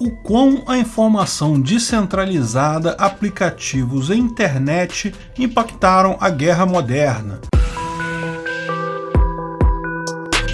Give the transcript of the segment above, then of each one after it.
o quão a informação descentralizada, aplicativos e internet impactaram a guerra moderna.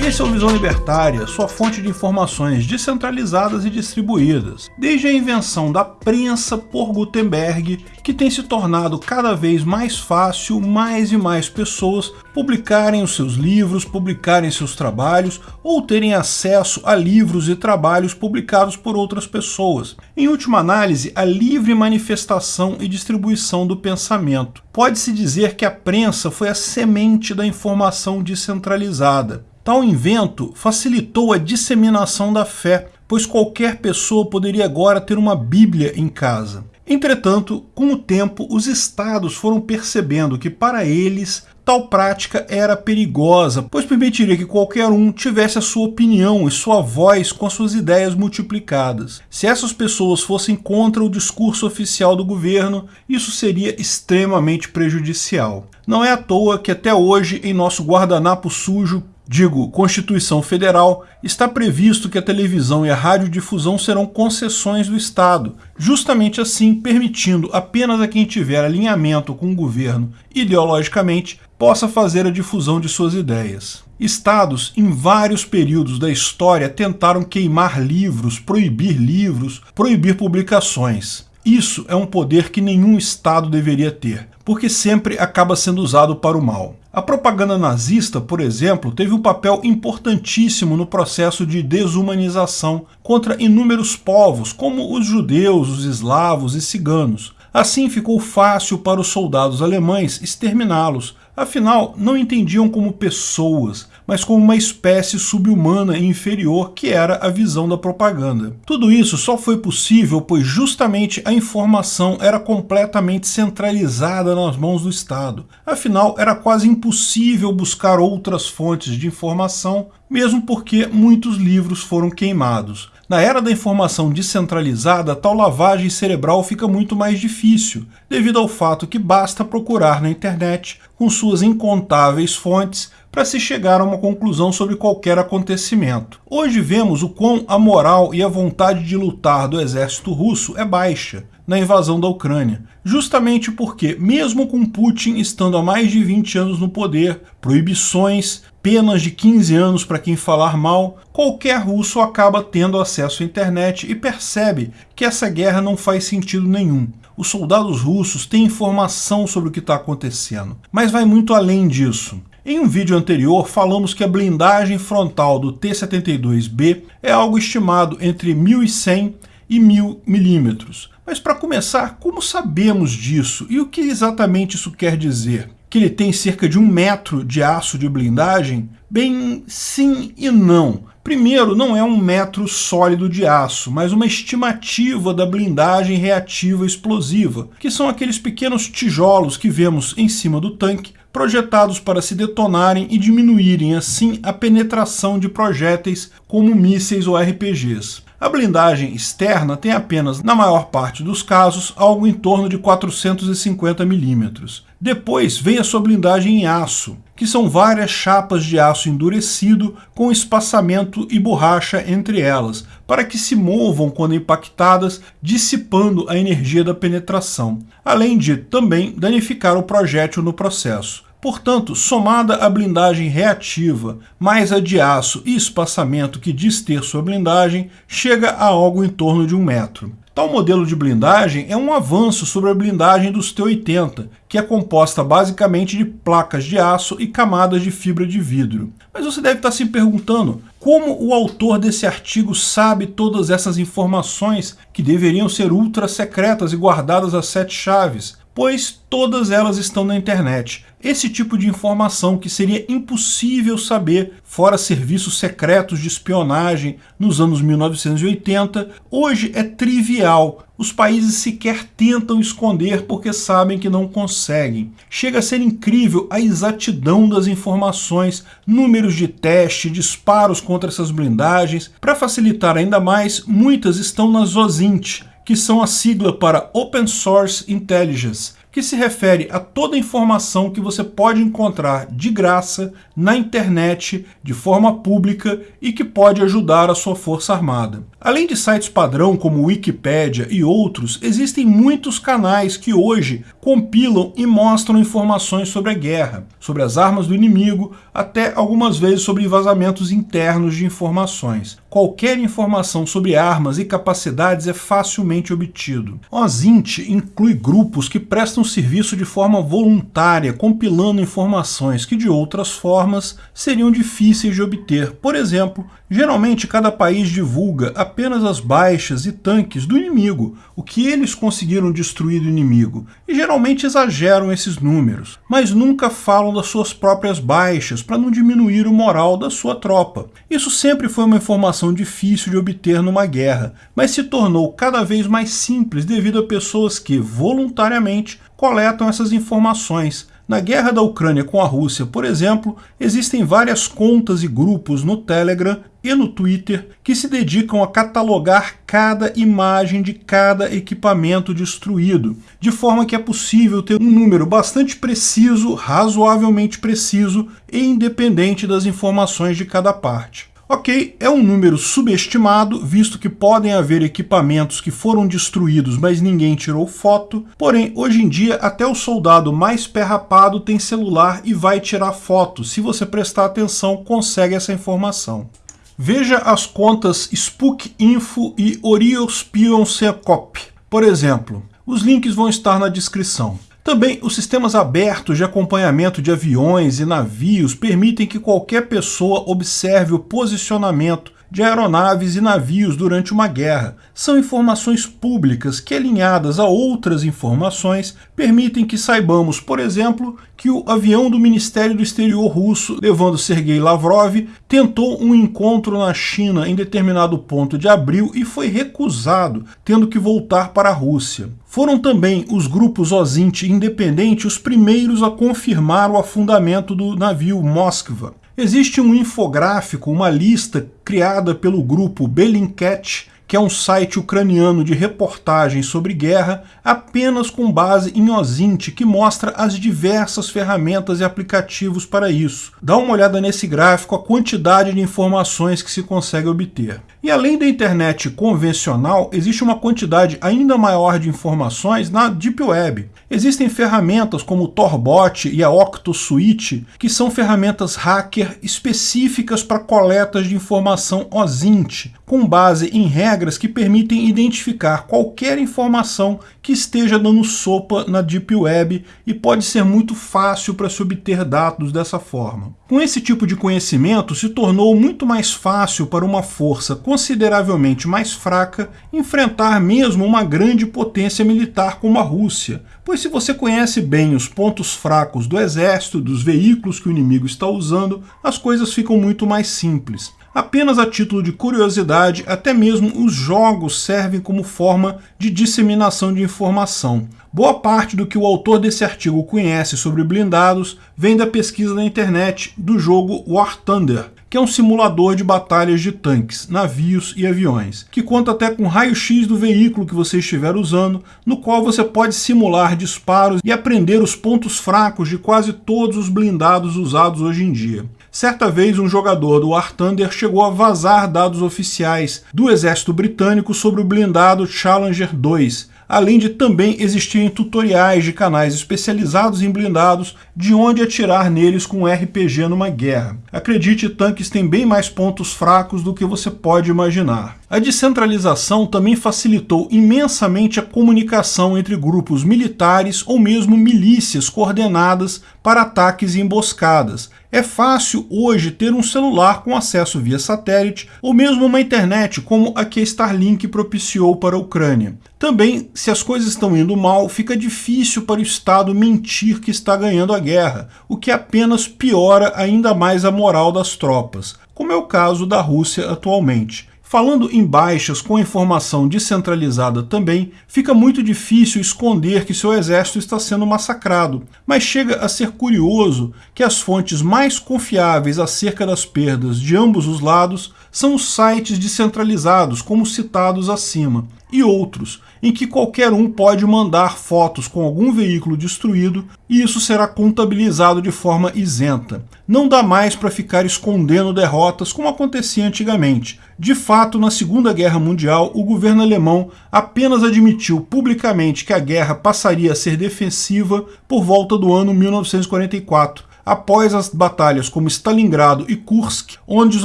Esse é o Visão Libertária, sua fonte de informações descentralizadas e distribuídas. Desde a invenção da prensa por Gutenberg, que tem se tornado cada vez mais fácil mais e mais pessoas publicarem os seus livros, publicarem seus trabalhos ou terem acesso a livros e trabalhos publicados por outras pessoas. Em última análise, a livre manifestação e distribuição do pensamento. Pode-se dizer que a prensa foi a semente da informação descentralizada. Tal invento facilitou a disseminação da fé, pois qualquer pessoa poderia agora ter uma Bíblia em casa. Entretanto, com o tempo, os estados foram percebendo que para eles tal prática era perigosa, pois permitiria que qualquer um tivesse a sua opinião e sua voz com as suas ideias multiplicadas. Se essas pessoas fossem contra o discurso oficial do governo, isso seria extremamente prejudicial. Não é à toa que até hoje, em nosso guardanapo sujo, digo Constituição Federal, está previsto que a televisão e a radiodifusão serão concessões do Estado, justamente assim permitindo apenas a quem tiver alinhamento com o governo ideologicamente possa fazer a difusão de suas ideias. Estados, em vários períodos da história, tentaram queimar livros, proibir livros, proibir publicações. Isso é um poder que nenhum Estado deveria ter, porque sempre acaba sendo usado para o mal. A propaganda nazista, por exemplo, teve um papel importantíssimo no processo de desumanização contra inúmeros povos, como os judeus, os eslavos e ciganos. Assim ficou fácil para os soldados alemães exterminá-los, afinal não entendiam como pessoas, mas como uma espécie subhumana e inferior que era a visão da propaganda. Tudo isso só foi possível pois justamente a informação era completamente centralizada nas mãos do Estado. Afinal, era quase impossível buscar outras fontes de informação, mesmo porque muitos livros foram queimados. Na era da informação descentralizada, tal lavagem cerebral fica muito mais difícil, devido ao fato que basta procurar na internet, com suas incontáveis fontes, para se chegar a uma conclusão sobre qualquer acontecimento. Hoje vemos o quão a moral e a vontade de lutar do exército russo é baixa na invasão da Ucrânia, justamente porque, mesmo com Putin estando há mais de 20 anos no poder, proibições, penas de 15 anos para quem falar mal, qualquer russo acaba tendo acesso à internet e percebe que essa guerra não faz sentido nenhum. Os soldados russos têm informação sobre o que está acontecendo, mas vai muito além disso. Em um vídeo anterior, falamos que a blindagem frontal do T-72B é algo estimado entre 1.100 e 1.000 milímetros. Mas para começar, como sabemos disso e o que exatamente isso quer dizer? Que ele tem cerca de um metro de aço de blindagem? Bem, sim e não. Primeiro, não é um metro sólido de aço, mas uma estimativa da blindagem reativa explosiva, que são aqueles pequenos tijolos que vemos em cima do tanque, projetados para se detonarem e diminuírem assim a penetração de projéteis como mísseis ou RPGs. A blindagem externa tem apenas, na maior parte dos casos, algo em torno de 450 milímetros. Depois vem a sua blindagem em aço, que são várias chapas de aço endurecido com espaçamento e borracha entre elas, para que se movam quando impactadas, dissipando a energia da penetração, além de também danificar o projétil no processo. Portanto, somada a blindagem reativa, mais a de aço e espaçamento que diz ter sua blindagem, chega a algo em torno de um metro. Tal modelo de blindagem é um avanço sobre a blindagem dos T-80, que é composta basicamente de placas de aço e camadas de fibra de vidro. Mas você deve estar se perguntando, como o autor desse artigo sabe todas essas informações que deveriam ser ultra secretas e guardadas às sete chaves? Pois todas elas estão na internet. Esse tipo de informação que seria impossível saber fora serviços secretos de espionagem nos anos 1980, hoje é trivial. Os países sequer tentam esconder porque sabem que não conseguem. Chega a ser incrível a exatidão das informações, números de teste, disparos contra essas blindagens. Para facilitar ainda mais, muitas estão na ZOSINT, que são a sigla para Open Source Intelligence, que se refere a toda informação que você pode encontrar de graça na internet, de forma pública e que pode ajudar a sua força armada. Além de sites padrão como Wikipedia e outros, existem muitos canais que hoje compilam e mostram informações sobre a guerra, sobre as armas do inimigo, até algumas vezes sobre vazamentos internos de informações. Qualquer informação sobre armas e capacidades é facilmente obtido. O Zint inclui grupos que prestam serviço de forma voluntária, compilando informações que de outras formas seriam difíceis de obter. Por exemplo, geralmente cada país divulga apenas as baixas e tanques do inimigo, o que eles conseguiram destruir do inimigo, e geralmente exageram esses números, mas nunca falam das suas próprias baixas para não diminuir o moral da sua tropa. Isso sempre foi uma informação difícil de obter numa guerra, mas se tornou cada vez mais simples devido a pessoas que, voluntariamente, coletam essas informações, na guerra da Ucrânia com a Rússia, por exemplo, existem várias contas e grupos no Telegram e no Twitter que se dedicam a catalogar cada imagem de cada equipamento destruído, de forma que é possível ter um número bastante preciso, razoavelmente preciso e independente das informações de cada parte. Ok, é um número subestimado, visto que podem haver equipamentos que foram destruídos, mas ninguém tirou foto. Porém, hoje em dia, até o soldado mais perrapado tem celular e vai tirar foto. Se você prestar atenção, consegue essa informação. Veja as contas Spook Info e Oriospion Secop. Por exemplo, os links vão estar na descrição. Também os sistemas abertos de acompanhamento de aviões e navios permitem que qualquer pessoa observe o posicionamento de aeronaves e navios durante uma guerra. São informações públicas que, alinhadas a outras informações, permitem que saibamos, por exemplo, que o avião do Ministério do Exterior russo, levando Sergei Lavrov, tentou um encontro na China em determinado ponto de abril e foi recusado, tendo que voltar para a Rússia. Foram também os grupos Ozint independente os primeiros a confirmar o afundamento do navio Moskva. Existe um infográfico, uma lista criada pelo grupo Bellingcat, que é um site ucraniano de reportagens sobre guerra, apenas com base em OSINT, que mostra as diversas ferramentas e aplicativos para isso. Dá uma olhada nesse gráfico a quantidade de informações que se consegue obter. E além da internet convencional, existe uma quantidade ainda maior de informações na Deep Web. Existem ferramentas como o Torbot e a OctoSuite, que são ferramentas hacker específicas para coletas de informação OSINT, com base em regras que permitem identificar qualquer informação que esteja dando sopa na Deep Web e pode ser muito fácil para se obter dados dessa forma. Com esse tipo de conhecimento, se tornou muito mais fácil para uma força consideravelmente mais fraca enfrentar mesmo uma grande potência militar como a Rússia, pois se você conhece bem os pontos fracos do exército, dos veículos que o inimigo está usando, as coisas ficam muito mais simples. Apenas a título de curiosidade, até mesmo os jogos servem como forma de disseminação de informação. Boa parte do que o autor desse artigo conhece sobre blindados vem da pesquisa na internet do jogo War Thunder, que é um simulador de batalhas de tanques, navios e aviões, que conta até com raio-x do veículo que você estiver usando, no qual você pode simular disparos e aprender os pontos fracos de quase todos os blindados usados hoje em dia. Certa vez, um jogador do War Thunder chegou a vazar dados oficiais do exército britânico sobre o blindado Challenger 2, além de também existirem tutoriais de canais especializados em blindados de onde atirar neles com RPG numa guerra. Acredite, tanques têm bem mais pontos fracos do que você pode imaginar. A descentralização também facilitou imensamente a comunicação entre grupos militares ou mesmo milícias coordenadas para ataques e emboscadas. É fácil hoje ter um celular com acesso via satélite ou mesmo uma internet como a que Starlink propiciou para a Ucrânia. Também, se as coisas estão indo mal, fica difícil para o Estado mentir que está ganhando a guerra, o que apenas piora ainda mais a moral das tropas, como é o caso da Rússia atualmente. Falando em baixas com informação descentralizada também, fica muito difícil esconder que seu exército está sendo massacrado, mas chega a ser curioso que as fontes mais confiáveis acerca das perdas de ambos os lados são os sites descentralizados, como citados acima. E outros, em que qualquer um pode mandar fotos com algum veículo destruído e isso será contabilizado de forma isenta. Não dá mais para ficar escondendo derrotas como acontecia antigamente. De fato, na Segunda Guerra Mundial, o governo alemão apenas admitiu publicamente que a guerra passaria a ser defensiva por volta do ano 1944, após as batalhas como Stalingrado e Kursk, onde os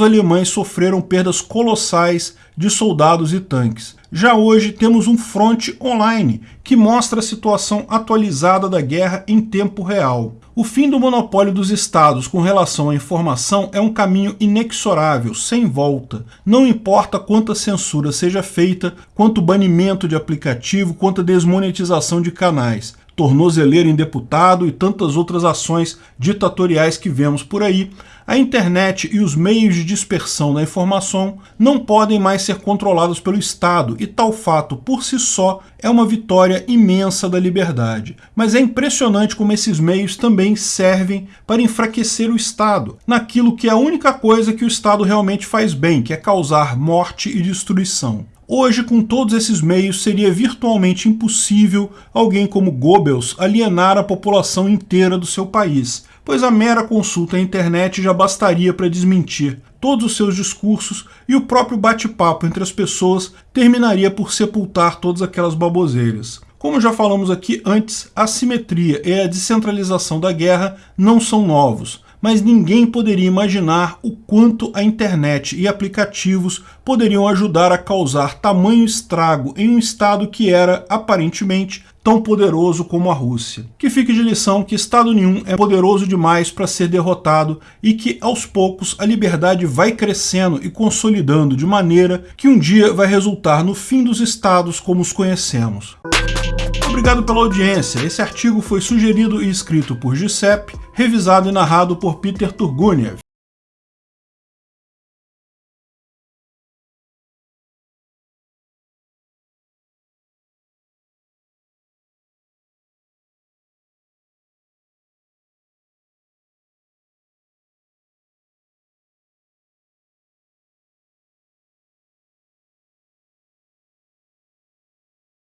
alemães sofreram perdas colossais de soldados e tanques. Já hoje temos um fronte online que mostra a situação atualizada da guerra em tempo real. O fim do monopólio dos estados com relação à informação é um caminho inexorável, sem volta. Não importa quanta censura seja feita, quanto banimento de aplicativo, quanto desmonetização de canais tornozeleiro em deputado e tantas outras ações ditatoriais que vemos por aí, a internet e os meios de dispersão da informação não podem mais ser controlados pelo Estado, e tal fato por si só é uma vitória imensa da liberdade. Mas é impressionante como esses meios também servem para enfraquecer o Estado, naquilo que é a única coisa que o Estado realmente faz bem, que é causar morte e destruição. Hoje, com todos esses meios, seria virtualmente impossível alguém como Goebbels alienar a população inteira do seu país, pois a mera consulta à internet já bastaria para desmentir todos os seus discursos e o próprio bate-papo entre as pessoas terminaria por sepultar todas aquelas baboseiras. Como já falamos aqui antes, a simetria e a descentralização da guerra não são novos, mas ninguém poderia imaginar o quanto a internet e aplicativos poderiam ajudar a causar tamanho estrago em um estado que era, aparentemente, tão poderoso como a Rússia. Que fique de lição que Estado nenhum é poderoso demais para ser derrotado e que, aos poucos, a liberdade vai crescendo e consolidando de maneira que um dia vai resultar no fim dos Estados como os conhecemos. Obrigado pela audiência. Esse artigo foi sugerido e escrito por Giuseppe, revisado e narrado por Peter Turguniev.